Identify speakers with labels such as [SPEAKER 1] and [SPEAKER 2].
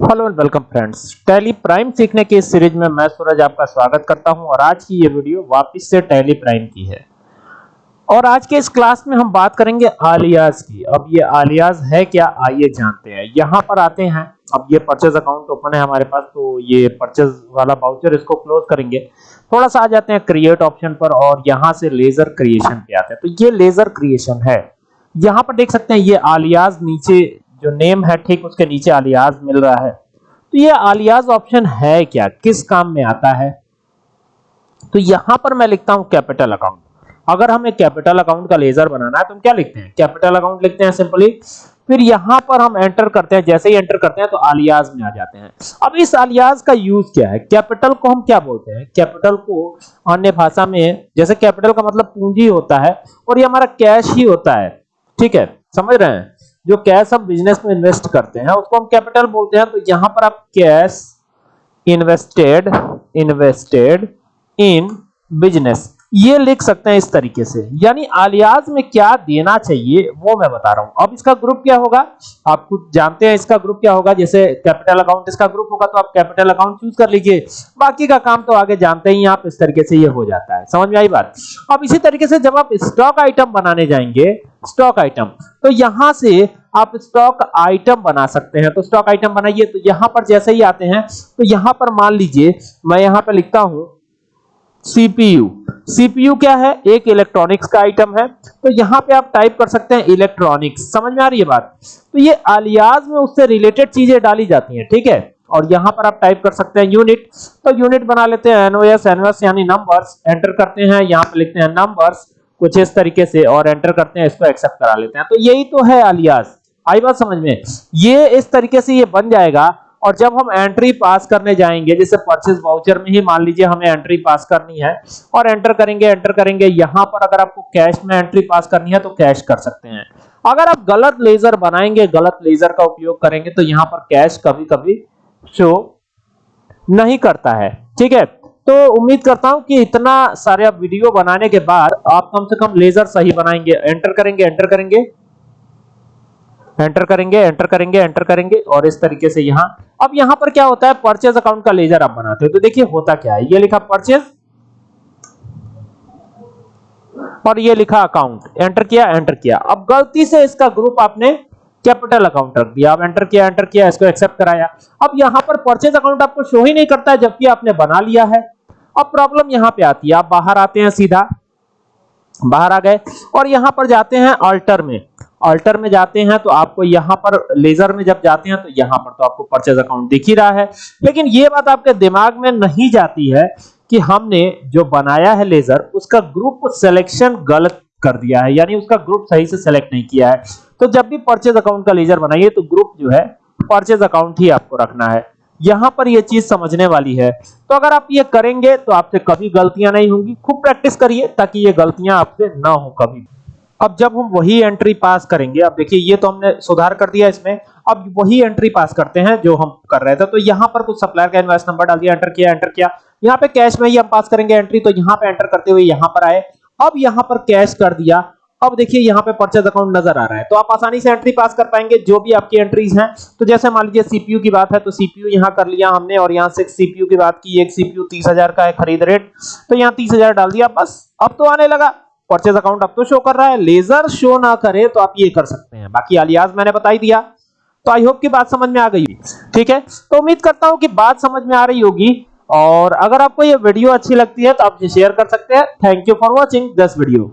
[SPEAKER 1] Hello and welcome friends. Tally Prime सीखने की इस सीरीज़ में मैं सूरज आपका स्वागत करता हूँ और आज की ये वीडियो वापस से टैली प्राइम की है। और आज के इस क्लास में हम बात करेंगे आलियाज की। अब ये आलियाज है क्या, आइए जानते हैं। यहाँ पर आते हैं। अब ये परचेज अकाउंट ओपन है हमारे पास तो ये परचेज वाला बाउचर इसको क्लोज करेंगे। थोड़ा सा आ जाते हैं क्रिएट ऑप्शन पर और यहाँ से लेजर क्रिएशन पे आते हैं। तो ये लेजर क्रिएशन है। यहाँ पर देख सकते हैं, ये आलियाज नीचे जो नेम है, ठीक उसके नीचे आलियाज मिल रहा है। तो ये आलियाज ऑप्शन है क्या? किस काम में आता है? तो यहाँ पर मैं लिखता हूँ कैपिटल अकाउंट। अगर हमें कैपिटल अकाउंट का लेजर बनाना है तो हम क्या लिखते हैं? कैपिटल अकाउंट लिखते हैं सिंपली। फिर यहाँ पर हम एंटर करते हैं। जैसे ही एंटर करते हैं तो आलियाज में आ जाते हैं। अब इस आलियाज का यूज़ क्या है? कैपिटल को हम क्या बोलते हैं? कैपिटल को अन्य भाषा में, जैसे कैपिटल का मतलब पूंजी होता है, और ये हमारा कैश ही होता है। ठीक है? समझ रहे हैं? जो कैश हम बिज़नेस में इन्वेस्ट करते हैं, उसको हम कैपिटल बोलते हैं तो यहाँ पर आप cash invested invested in business ये लिख सकते हैं इस तरीके से। यानी आलियाज में क्या देना चाहिए, वो मैं बता रहा हूँ। अब इसका ग्रुप क्या होगा? आप खुद जानते हैं इसका ग्रुप क्या होगा। जैसे कैपिटल अकाउंट इसका ग्रुप होगा तो आप कैपिटल अकाउंट चूज़ कर लीजिए। बाकी का काम तो आगे जानते ही आप, इस तरीके से ये हो जाता है। समझ में आई बात? अब इसी तरीके से जब आप स्टॉक आइटम बनाने जाएँगे स्टॉक आइटम तो यहाँ से आप स्टॉक आइटम बना सकते हैं। तो स्टॉक आइटम बनाइए तो यहाँ पर जैसे ही आते हैं तो यहाँ पर मान लीजिए, मैं यहाँ पर लिखता हूँ सीपीयू सीपीयू क्या है? एक इलेक्ट्रॉनिक्स का आइटम है। तो यहाँ पे आप टाइप कर सकते हैं इलेक्ट्रॉनिक्स समझ में आ रही है बात? तो ये अलियाज में उससे रिलेटेड चीज़ें डाली जाती हैं, ठीक है? और यहाँ पर आप टाइप कर सकते हैं यूनिट तो यूनिट बना लेते हैं एनओएस एनओएस यानी नंबर्स एंटर करते हैं, यहाँ पे लिखते हैं नंबर्स कुछ इस तरीके से और एंटर करते हैं, इसको एक्सेप्ट करा लेते हैं। तो यही तो है आलियाज आई बात समझ में? ये इस तरीके से ये बन जाएगा और जब हम एंट्री पास करने जाएँगे, जैसे परचेज वाउचर में ही मान लीजिए हमें एंट्री पास करनी है और एंटर करेंगे एंटर करेंगे, यहाँ पर अगर आपको कैश में एंट्री पास करनी है तो कैश कर सकते हैं। अगर आप गलत लेजर बनाएँगे, गलत लेजर का उपयोग करेंगे तो यहाँ पर कैश कभी-कभी शो नहीं करता है। ठीक है? तो उम्मीद करता हूँ कि इतना सारे वीडियो बनाने के बाद आप कम से कम लेजर सही बनाएँगे। एंटर करेंगे एंटर करेंगे। एंटर करेंगे एंटर करेंगे एंटर करेंगे और इस तरीके से यहाँ। अब यहाँ पर क्या होता है? परचेज अकाउंट का लेजर आप बनाते हो। तो देखिए होता क्या है। ये लिखा परचेज और ये लिखा अकाउंट एंटर किया एंटर किया। अब गलती से इसका ग्रुप आपने कैपिटल अकाउंट रख दिया। अब एंटर किया एंटर किया, इसको एक्सेप्ट कराया। अब यहाँ पर परचेज अकाउंट आपको शो ही नहीं करता है, जबकि आपने बना लिया है। अब प्रॉब्लम यहाँ पे आती है। आप बाहर आते हैं सीधा, बाहर आ गए और यहाँ पर जाते हैं अल्टर में। अल्टर में जाते हैं तो आपको यहाँ पर लेजर में जब जाते हैं तो यहाँ पर तो आपको परचेज अकाउंट दिख ही रहा है। लेकिन ये बात आपके दिमाग में नहीं जाती है कि हमने जो बनाया है लेजर उसका ग्रुप सिलेक्शन गलत कर दिया है, यानी उसका ग्रुप सही से सेलेक्ट नहीं किया है। तो जब भी परचेज अकाउंट का लेजर बनाइए तो ग्रुप जो है परचेज अकाउंट ही आपको रखना है। यहाँ पर यह चीज़ समझने वाली है। तो अगर आप ये करेंगे तो आपसे कभी गलतियाँ नहीं होंगी। खूब प्रैक्टिस करिए, ताकि ये गलतियाँ आपसे ना हो कभी। अब जब हम वही एंट्री पास करेंगे, अब देखिए, ये तो हमने सुधार कर दिया इसमें। अब वही एंट्री पास करते हैं जो हम कर रहे थे। तो यहाँ पर कुछ सप्लायर का इनवॉइस नंबर डाल दिया, एंटर किया एंटर किया। यहाँ पे कैश में ही हम पास करेंगे एंट्री तो यहाँ पे एंटर करते हुए यहाँ पर आए। अब यहाँ पर कैश कर दिया। अब देखिए यहाँ पे परचेज अकाउंट नज़र आ रहा है। तो आप आसानी से एंट्री पास कर पाएँगे, जो भी आपकी एंट्रीज हैं। तो जैसे मान लीजिए सीपीयू की बात है तो सीपीयू यहाँ कर लिया हमने और यहाँ से सीपीयू की बात की, एक सीपीयू 30000 का है खरीद रेट तो यहाँ 30000 डाल दिया, बस, अब तो आने लगा। परचेज अकाउंट अब तो शो कर रहा है। लेजर शो ना करे तो आप ये कर सकते हैं। बाकी अलियाज मैंने बता ही दिया। तो आई होप की बात समझ में आ गई ठीक है? तो उम्मीद करता हूँ कि बात समझ में आ रही होगी। और अगर आपको ये वीडियो अच्छी लगती है तो आप शेयर कर सकते हैं। Thank you for watching this video